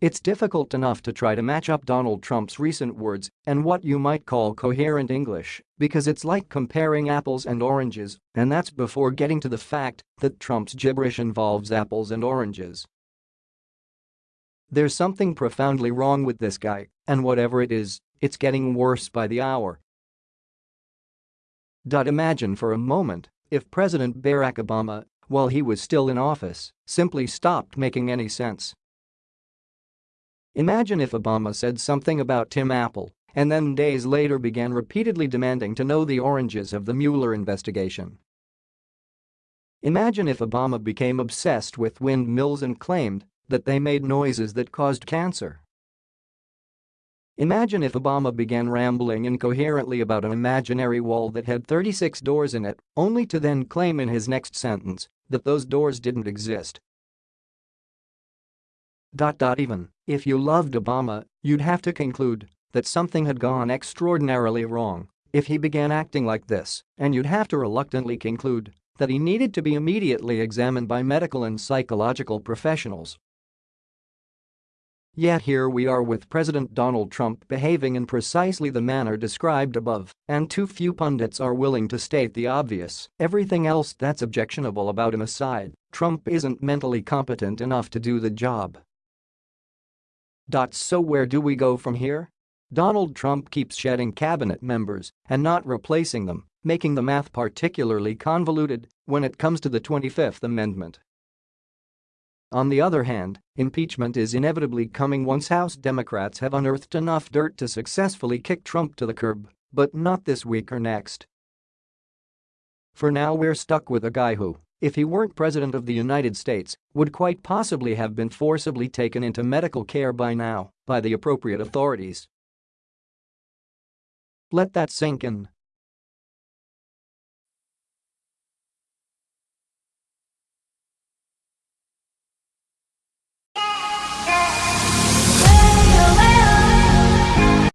It's difficult enough to try to match up Donald Trump's recent words and what you might call coherent English, because it's like comparing apples and oranges, and that's before getting to the fact that Trump's gibberish involves apples and oranges. There's something profoundly wrong with this guy, and whatever it is, it's getting worse by the hour. Imagine for a moment if President Barack Obama, while he was still in office, simply stopped making any sense. Imagine if Obama said something about Tim Apple and then days later began repeatedly demanding to know the oranges of the Mueller investigation. Imagine if Obama became obsessed with windmills and claimed that they made noises that caused cancer. Imagine if Obama began rambling incoherently about an imaginary wall that had 36 doors in it, only to then claim in his next sentence that those doors didn't exist Dot dot even if you loved Obama, you'd have to conclude that something had gone extraordinarily wrong if he began acting like this, and you'd have to reluctantly conclude that he needed to be immediately examined by medical and psychological professionals. Yet here we are with President Donald Trump behaving in precisely the manner described above, and too few pundits are willing to state the obvious, everything else that's objectionable about him aside, Trump isn't mentally competent enough to do the job. So where do we go from here? Donald Trump keeps shedding cabinet members and not replacing them, making the math particularly convoluted when it comes to the 25th Amendment. On the other hand, impeachment is inevitably coming once House Democrats have unearthed enough dirt to successfully kick Trump to the curb, but not this week or next. For now we're stuck with a guy who, if he weren't President of the United States, would quite possibly have been forcibly taken into medical care by now by the appropriate authorities. Let that sink in.